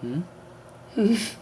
Hmm?